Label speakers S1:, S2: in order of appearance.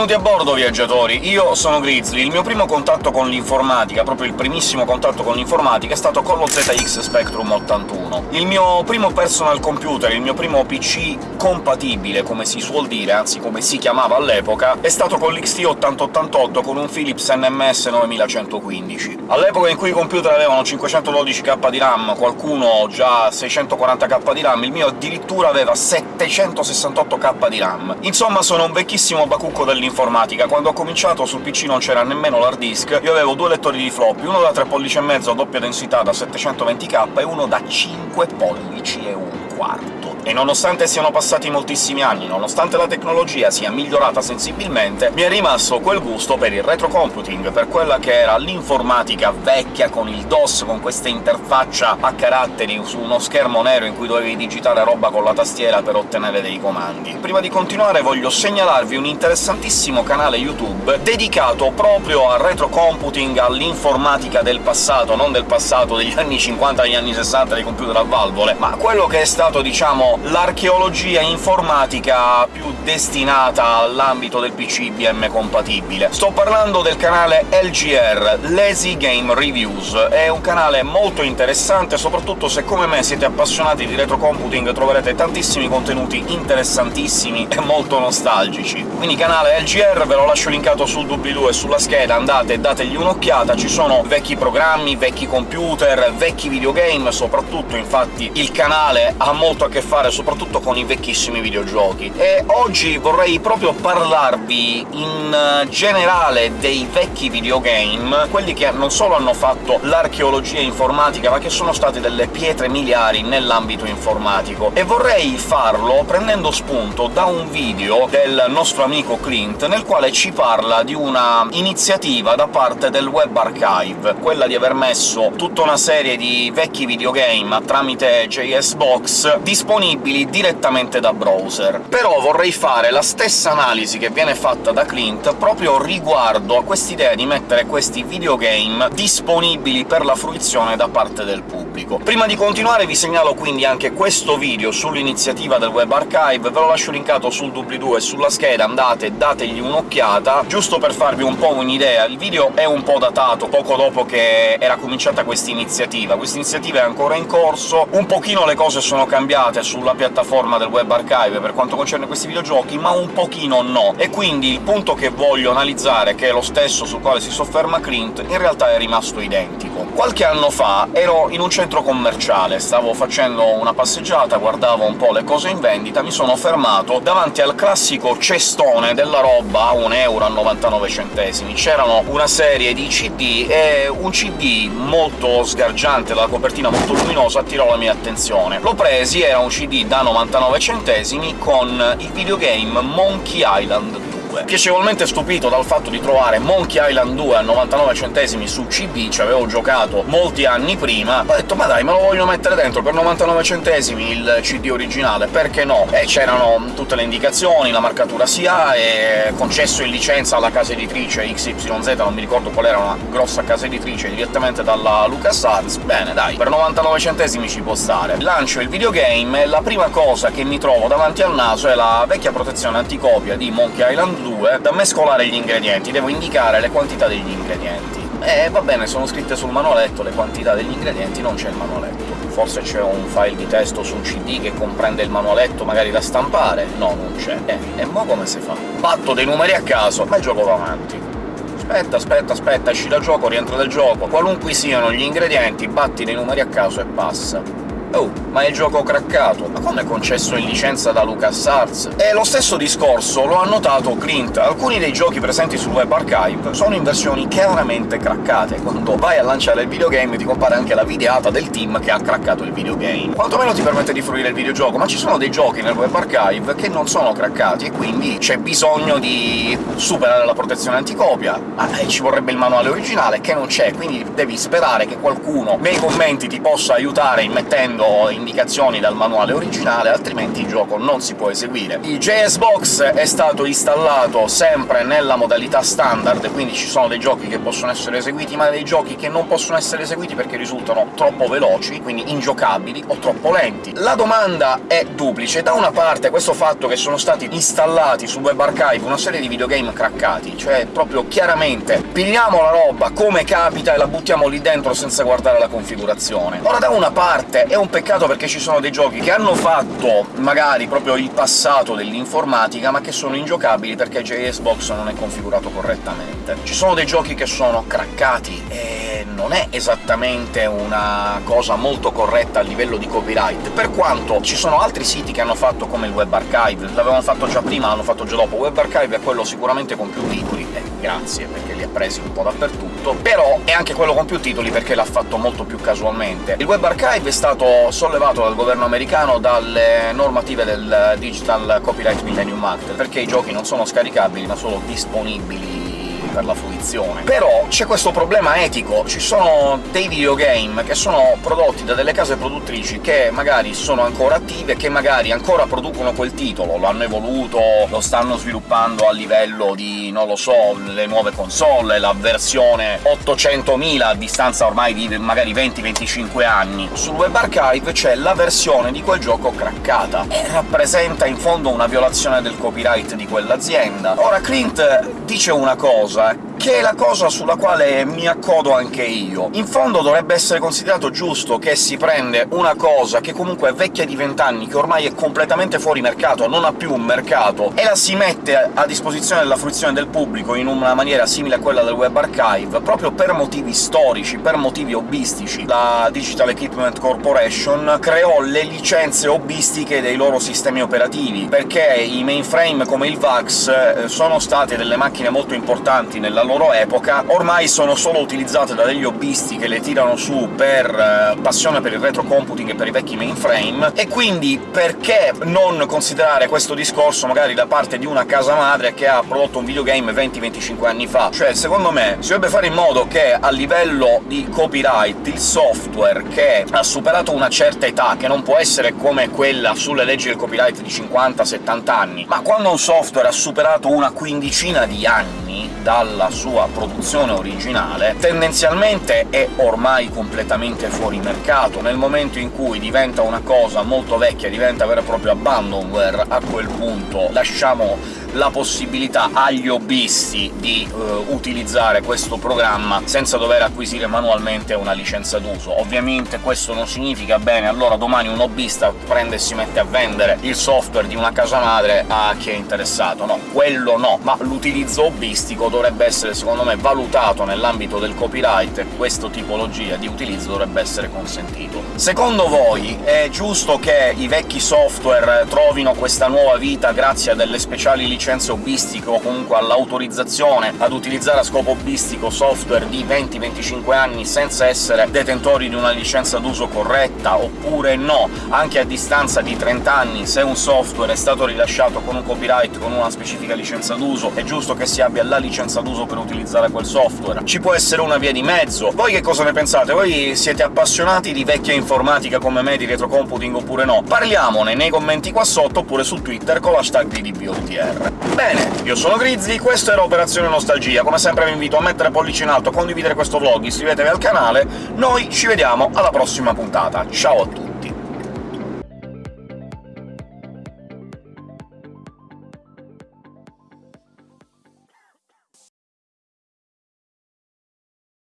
S1: Benvenuti a bordo, viaggiatori! Io sono Grizzly. Il mio primo contatto con l'informatica, proprio il primissimo contatto con l'informatica, è stato con lo ZX Spectrum 81. Il mio primo personal computer, il mio primo PC compatibile, come si suol dire, anzi come si chiamava all'epoca, è stato con l'XT8088 con un Philips NMS 9115. All'epoca in cui i computer avevano 512k di RAM, qualcuno già 640k di RAM, il mio addirittura aveva 768k di RAM. Insomma, sono un vecchissimo bacucco trucco dell'informatica. Quando ho cominciato sul PC non c'era nemmeno l'hard disk, io avevo due lettori di floppy, uno da 3 pollici e mezzo a doppia densità da 720k e uno da 5 pollici e un quarto. E nonostante siano passati moltissimi anni, nonostante la tecnologia sia migliorata sensibilmente, mi è rimasto quel gusto per il retrocomputing, per quella che era l'informatica vecchia, con il DOS, con questa interfaccia a caratteri su uno schermo nero in cui dovevi digitare roba con la tastiera per ottenere dei comandi. Prima di continuare voglio segnalarvi un interessantissimo canale YouTube dedicato proprio al retrocomputing, all'informatica del passato, non del passato degli anni 50 degli anni 60 dei computer a valvole, ma quello che è stato, diciamo, l'archeologia informatica più destinata all'ambito del PC IBM compatibile. Sto parlando del canale LGR, Lazy Game Reviews. È un canale molto interessante, soprattutto se come me siete appassionati di retrocomputing troverete tantissimi contenuti interessantissimi e molto nostalgici. Quindi canale LGR, ve lo lascio linkato sul doobly-doo e sulla scheda, andate e dategli un'occhiata, ci sono vecchi programmi, vecchi computer, vecchi videogame, soprattutto infatti il canale ha molto a che fare fare soprattutto con i vecchissimi videogiochi. E oggi vorrei proprio parlarvi in generale dei vecchi videogame, quelli che non solo hanno fatto l'archeologia informatica, ma che sono stati delle pietre miliari nell'ambito informatico. E vorrei farlo prendendo spunto da un video del nostro amico Clint, nel quale ci parla di una iniziativa da parte del Web Archive, quella di aver messo tutta una serie di vecchi videogame tramite JSBox disponibili disponibili direttamente da browser. Però vorrei fare la stessa analisi che viene fatta da Clint proprio riguardo a quest'idea di mettere questi videogame disponibili per la fruizione da parte del pubblico. Prima di continuare vi segnalo quindi anche questo video sull'iniziativa del Web Archive, ve lo lascio linkato sul doobly-doo e sulla scheda, andate dategli un'occhiata, giusto per farvi un po' un'idea. Il video è un po' datato, poco dopo che era cominciata questa iniziativa. Questa iniziativa è ancora in corso, un pochino le cose sono cambiate sul sulla piattaforma del Web Archive per quanto concerne questi videogiochi, ma un pochino no. E quindi il punto che voglio analizzare, che è lo stesso sul quale si sofferma Clint, in realtà è rimasto identico. Qualche anno fa ero in un centro commerciale, stavo facendo una passeggiata, guardavo un po' le cose in vendita, mi sono fermato davanti al classico cestone della roba a 1,99 euro. C'erano una serie di CD, e un CD molto sgargiante, la copertina molto luminosa, attirò la mia attenzione. L'ho presi, era un CD Da 99 centesimi con il videogame Monkey Island 2. Piacevolmente stupito dal fatto di trovare Monkey Island 2 a 99 centesimi su CD, ci avevo giocato molti anni prima, ho detto «ma dai, me lo voglio mettere dentro per 99 centesimi il CD originale, perché no?» E c'erano tutte le indicazioni, la marcatura SIA, e concesso in licenza alla casa editrice XYZ, non mi ricordo qual era, una grossa casa editrice, direttamente dalla LucasArts, bene dai, per 99 centesimi ci può stare. Lancio il videogame e la prima cosa che mi trovo davanti al naso è la vecchia protezione anticopia di Monkey Island 2 da mescolare gli ingredienti, devo indicare le quantità degli ingredienti. E va bene, sono scritte sul manualetto le quantità degli ingredienti, non c'è il manualetto. Forse c'è un file di testo su un CD che comprende il manualetto magari da stampare? No, non c'è. Eh, e mo come si fa? Batto dei numeri a caso, ma il gioco va avanti aspetta, aspetta, aspetta, esci dal gioco, rientra dal gioco, qualunque siano gli ingredienti, batti dei numeri a caso e passa. Oh, ma è il gioco craccato! Ma come concesso in licenza da LucasArts? E lo stesso discorso lo ha notato Clint. Alcuni dei giochi presenti sul Web Archive sono in versioni chiaramente craccate. Quando vai a lanciare il videogame ti compare anche la videata del team che ha craccato il videogame. Quantomeno ti permette di fruire il videogioco, ma ci sono dei giochi nel Web Archive che non sono craccati, e quindi c'è bisogno di superare la protezione anticopia, ma ci vorrebbe il manuale originale, che non c'è, quindi devi sperare che qualcuno nei commenti ti possa aiutare immettendo seguendo indicazioni dal manuale originale, altrimenti il gioco non si può eseguire. Il JS Box è stato installato sempre nella modalità standard, quindi ci sono dei giochi che possono essere eseguiti, ma dei giochi che non possono essere eseguiti perché risultano troppo veloci, quindi ingiocabili, o troppo lenti. La domanda è duplice. Da una parte questo fatto che sono stati installati su Web Archive una serie di videogame craccati, cioè proprio chiaramente pigliamo la roba come capita e la buttiamo lì dentro senza guardare la configurazione. Ora, da una parte è un peccato perché ci sono dei giochi che hanno fatto magari proprio il passato dell'informatica, ma che sono ingiocabili perché JS Box non è configurato correttamente. Ci sono dei giochi che sono craccati, e non è esattamente una cosa molto corretta a livello di copyright, per quanto ci sono altri siti che hanno fatto come il Web Archive, l'avevano fatto già prima, l'hanno fatto già dopo. Web Archive è quello sicuramente con più titoli, e grazie, perché li ha presi un po' dappertutto, però è anche quello con più titoli perché l'ha fatto molto più casualmente. Il Web Archive è stato sollevato dal governo americano dalle normative del Digital Copyright Millennium Act, perché i giochi non sono scaricabili, ma solo disponibili per la fruizione. Però c'è questo problema etico, ci sono dei videogame che sono prodotti da delle case produttrici che magari sono ancora attive, che magari ancora producono quel titolo, lo hanno evoluto, lo stanno sviluppando a livello di, non lo so, le nuove console, la versione 800.000 a distanza ormai di magari 20-25 anni. Sul Web Archive c'è la versione di quel gioco craccata, e rappresenta in fondo una violazione del copyright di quell'azienda. Ora Clint dice una cosa che è la cosa sulla quale mi accodo anche io. In fondo dovrebbe essere considerato giusto che si prende una cosa che comunque è vecchia di vent'anni, che ormai è completamente fuori mercato, non ha più un mercato, e la si mette a disposizione della fruizione del pubblico in una maniera simile a quella del Web Archive, proprio per motivi storici, per motivi hobbistici. La Digital Equipment Corporation creò le licenze hobbistiche dei loro sistemi operativi, perché i mainframe come il VAX eh, sono state delle macchine molto importanti nella loro epoca, ormai sono solo utilizzate da degli hobbisti che le tirano su per eh, passione per il retrocomputing e per i vecchi mainframe, e quindi perché non considerare questo discorso magari da parte di una casa madre che ha prodotto un videogame 20-25 anni fa? Cioè, secondo me, si dovrebbe fare in modo che a livello di copyright il software che ha superato una certa età, che non può essere come quella sulle leggi del copyright di 50-70 anni, ma quando un software ha superato una quindicina di anni dalla sua produzione originale, tendenzialmente è ormai completamente fuori mercato. Nel momento in cui diventa una cosa molto vecchia, diventa vero e proprio abandonware, a quel punto lasciamo la possibilità agli hobbisti di uh, utilizzare questo programma senza dover acquisire manualmente una licenza d'uso. Ovviamente questo non significa bene, allora domani un hobbista prende e si mette a vendere il software di una casa madre a chi è interessato. No, quello no, ma l'utilizzo hobbistico dovrebbe essere, secondo me, valutato nell'ambito del copyright e questa tipologia di utilizzo dovrebbe essere consentito. Secondo voi è giusto che i vecchi software trovino questa nuova vita grazie a delle speciali licenze licenze hobbistiche o comunque all'autorizzazione ad utilizzare a scopo hobbistico software di 20-25 anni senza essere detentori di una licenza d'uso corretta, oppure no, anche a distanza di 30 anni, se un software è stato rilasciato con un copyright, con una specifica licenza d'uso, è giusto che si abbia la licenza d'uso per utilizzare quel software. Ci può essere una via di mezzo. Voi che cosa ne pensate? Voi siete appassionati di vecchia informatica come me, di retrocomputing oppure no? Parliamone nei commenti qua sotto, oppure su Twitter con l'hashtag DDBOTR. Bene, io sono Grizzly, questo era Operazione Nostalgia. Come sempre vi invito a mettere pollice in alto, condividere questo vlog, iscrivetevi al canale, noi ci vediamo alla prossima puntata. Ciao a tutti!